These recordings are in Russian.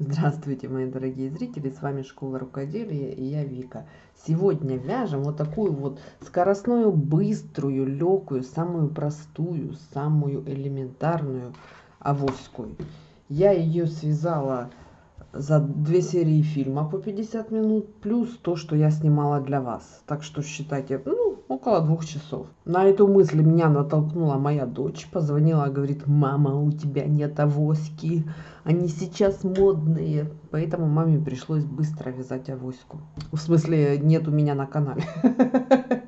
Здравствуйте, мои дорогие зрители, с вами Школа Рукоделия и я Вика. Сегодня вяжем вот такую вот скоростную, быструю, легкую, самую простую, самую элементарную авоську. Я ее связала за две серии фильма по 50 минут, плюс то, что я снимала для вас. Так что считайте, ну, около двух часов. На эту мысль меня натолкнула моя дочь. Позвонила, говорит, мама, у тебя нет авоськи, они сейчас модные. Поэтому маме пришлось быстро вязать авоську. В смысле, нет у меня на канале.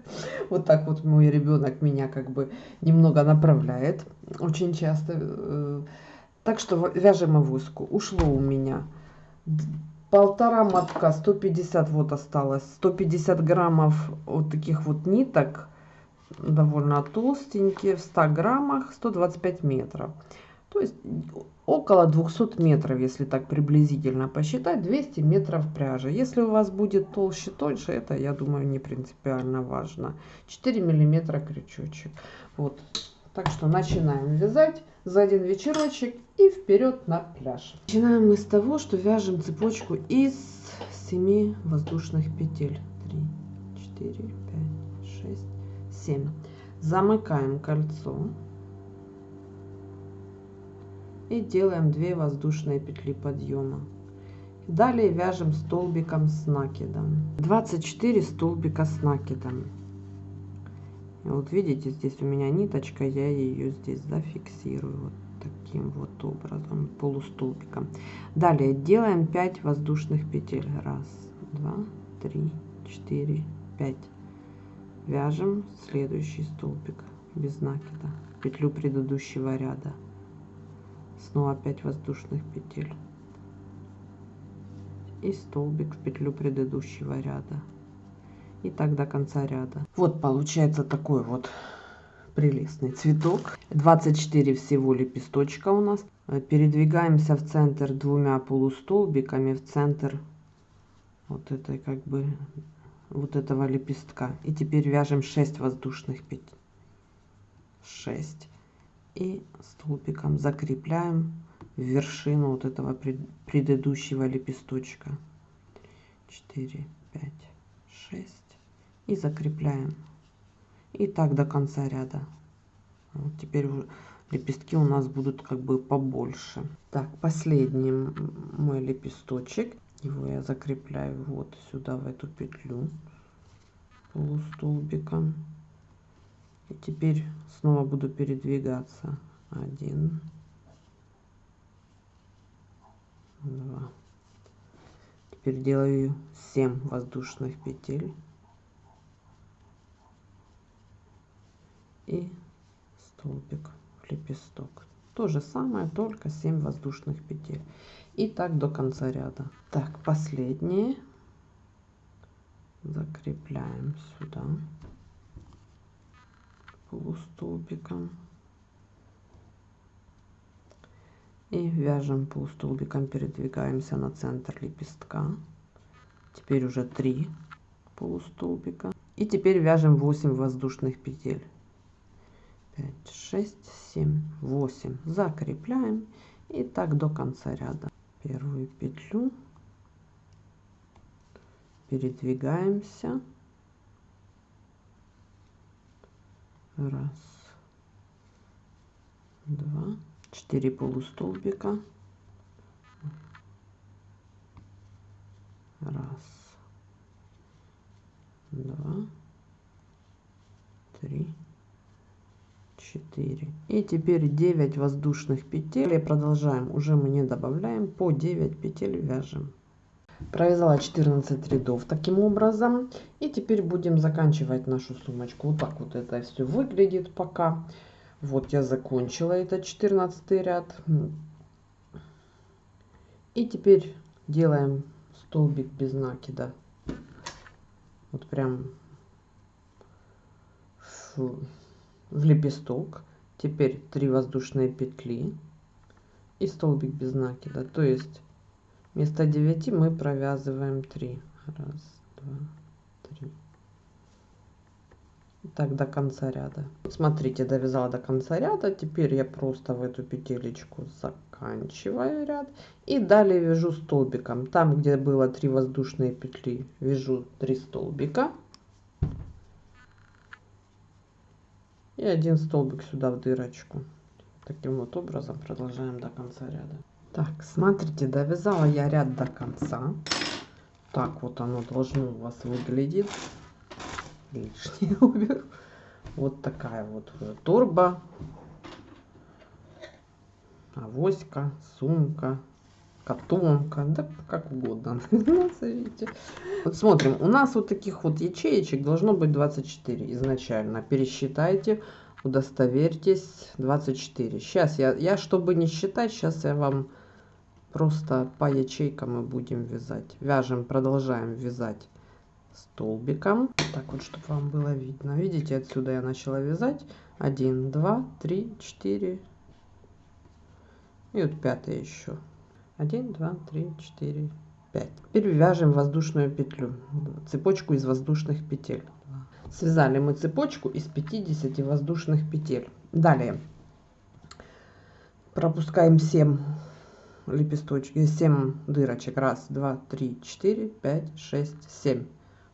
Вот так вот мой ребенок меня как бы немного направляет очень часто. Э, так что вяжем авоську. Ушло у меня полтора мотка 150 вот осталось. 150 граммов вот таких вот ниток довольно толстенькие в 100 граммах 125 метров. То есть около 200 метров если так приблизительно посчитать 200 метров пряжи. Если у вас будет толще тоньше это я думаю не принципиально важно. 4 миллиметра крючочек. Вот так что начинаем вязать за один вечерочек и вперед на пляж. Начинаем мы с того, что вяжем цепочку из 7 воздушных петель. 3, 4, 5, 6, 7. Замыкаем кольцо. И делаем 2 воздушные петли подъема. Далее вяжем столбиком с накидом. 24 столбика с накидом. Вот видите, здесь у меня ниточка, я ее здесь зафиксирую вот таким вот образом, полустолбиком. Далее делаем 5 воздушных петель. Раз, два, три, четыре, пять. Вяжем следующий столбик без накида, петлю предыдущего ряда. Снова 5 воздушных петель. И столбик в петлю предыдущего ряда и так до конца ряда. Вот получается такой вот прелестный цветок. 24 всего лепесточка у нас. Передвигаемся в центр двумя полустолбиками в центр вот этой как бы вот этого лепестка. И теперь вяжем 6 воздушных петель. 6. И столбиком закрепляем в вершину вот этого предыдущего лепесточка. 4, 5, 6 и закрепляем. И так до конца ряда. Вот теперь лепестки у нас будут как бы побольше. Так, последний мой лепесточек. Его я закрепляю вот сюда, в эту петлю полустолбиком. И теперь снова буду передвигаться. Один, два. Теперь делаю 7 воздушных петель. и столбик лепесток. То же самое только 7 воздушных петель. И так до конца ряда. Так последние. Закрепляем сюда. Полустолбиком. И вяжем полустолбиком передвигаемся на центр лепестка. Теперь уже 3 полустолбика. И теперь вяжем 8 воздушных петель 5 6 7 8 закрепляем. И так до конца ряда. Первую петлю передвигаемся. Раз. Два. Четыре полустолбика. Раз. Два. Три 4 и теперь 9 воздушных петель. И продолжаем. Уже мы не добавляем. По 9 петель вяжем. Провязала 14 рядов таким образом. И теперь будем заканчивать нашу сумочку. Вот так вот это все выглядит пока. Вот я закончила этот 14 ряд. И теперь делаем столбик без накида. Вот прям в лепесток теперь 3 воздушные петли и столбик без накида. То есть вместо 9 мы провязываем 3 раз два три. Так до конца ряда. Смотрите довязала до конца ряда. Теперь я просто в эту петелечку заканчиваю ряд. И далее вяжу столбиком. Там где было 3 воздушные петли вяжу 3 столбика и один столбик сюда в дырочку. Таким вот образом продолжаем до конца ряда. Так смотрите довязала я ряд до конца. Так вот оно должно у вас выглядеть. Лишнее уберу вот такая вот торба. Авоська сумка котомка да как угодно. Назовите вот смотрим у нас вот таких вот ячеечек должно быть 24 изначально. Пересчитайте удостоверьтесь 24 сейчас я я чтобы не считать сейчас я вам просто по ячейкам мы будем вязать. Вяжем продолжаем вязать столбиком. Так вот чтобы вам было видно. Видите отсюда я начала вязать. 1 2 3 4 и вот пятый еще 1 2 3 4 5 теперь вяжем воздушную петлю цепочку из воздушных петель. Связали мы цепочку из 50 воздушных петель. Далее. Пропускаем 7 лепесточки 7 дырочек. Раз два три четыре пять шесть семь.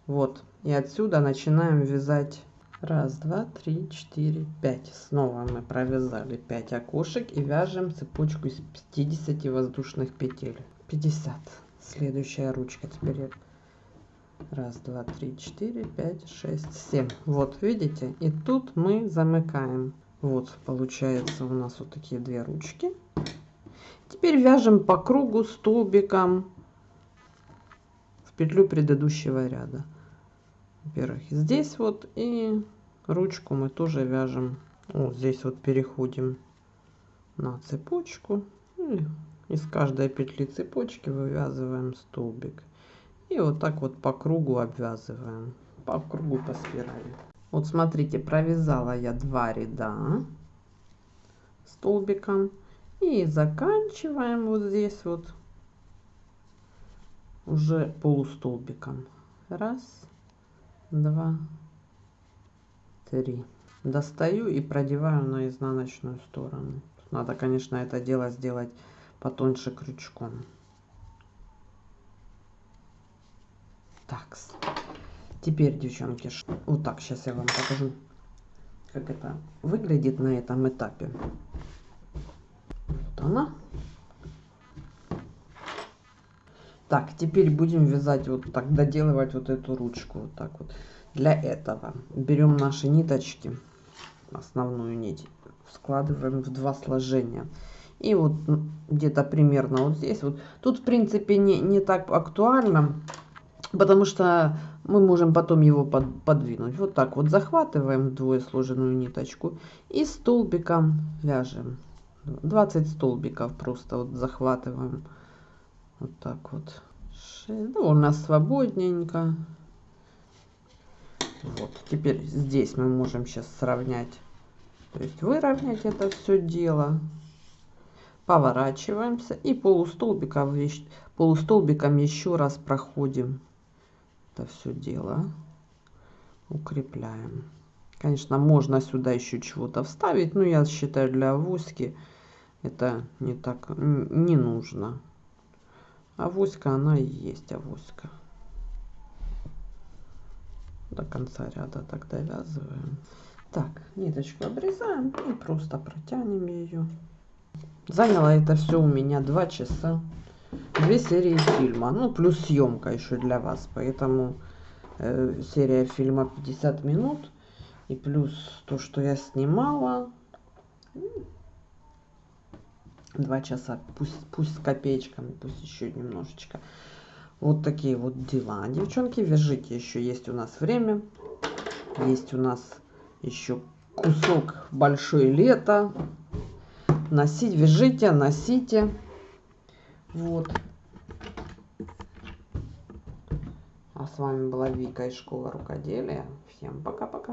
Вот. И отсюда начинаем вязать раз два три четыре пять. Снова мы провязали 5 окошек и вяжем цепочку из 50 воздушных петель. 50 следующая ручка теперь. Раз два три четыре пять шесть семь. Вот видите? И тут мы замыкаем. Вот получается у нас вот такие две ручки. Теперь вяжем по кругу столбиком в петлю предыдущего ряда во-первых здесь вот и ручку мы тоже вяжем. Вот здесь вот переходим на цепочку. И из каждой петли цепочки вывязываем столбик. И вот так вот по кругу обвязываем по кругу по спирали. Вот смотрите провязала я два ряда столбиком. И заканчиваем вот здесь вот уже полустолбиком. Раз два три. Достаю и продеваю на изнаночную сторону. Надо конечно это дело сделать потоньше крючком. Так теперь девчонки вот так сейчас я вам покажу как это выглядит на этом этапе. Вот она так теперь будем вязать вот так доделывать вот эту ручку вот так вот. Для этого берем наши ниточки основную нить складываем в два сложения. И вот где-то примерно вот здесь вот. Тут в принципе не не так актуально потому что мы можем потом его под, подвинуть. Вот так вот захватываем вдвое сложенную ниточку и столбиком вяжем. 20 столбиков просто вот захватываем вот так вот. Довольно свободненько. Вот теперь здесь мы можем сейчас сравнять. То есть выровнять это все дело. Поворачиваемся и полустолбиком полустолбиком еще раз проходим это все дело. Укрепляем. Конечно можно сюда еще чего-то вставить но я считаю для авоськи это не так не нужно авоська она и есть авоська. До конца ряда так довязываем. Так ниточку обрезаем и просто протянем ее заняло это все у меня два часа. Две серии фильма. Ну плюс съемка еще для вас. Поэтому э, серия фильма 50 минут и плюс то что я снимала два часа пусть пусть с копеечками пусть еще немножечко. Вот такие вот дела. Девчонки вяжите еще есть у нас время есть у нас еще кусок большое лето носить вяжите носите. Вот. А с вами была вика из школы рукоделия. Всем пока пока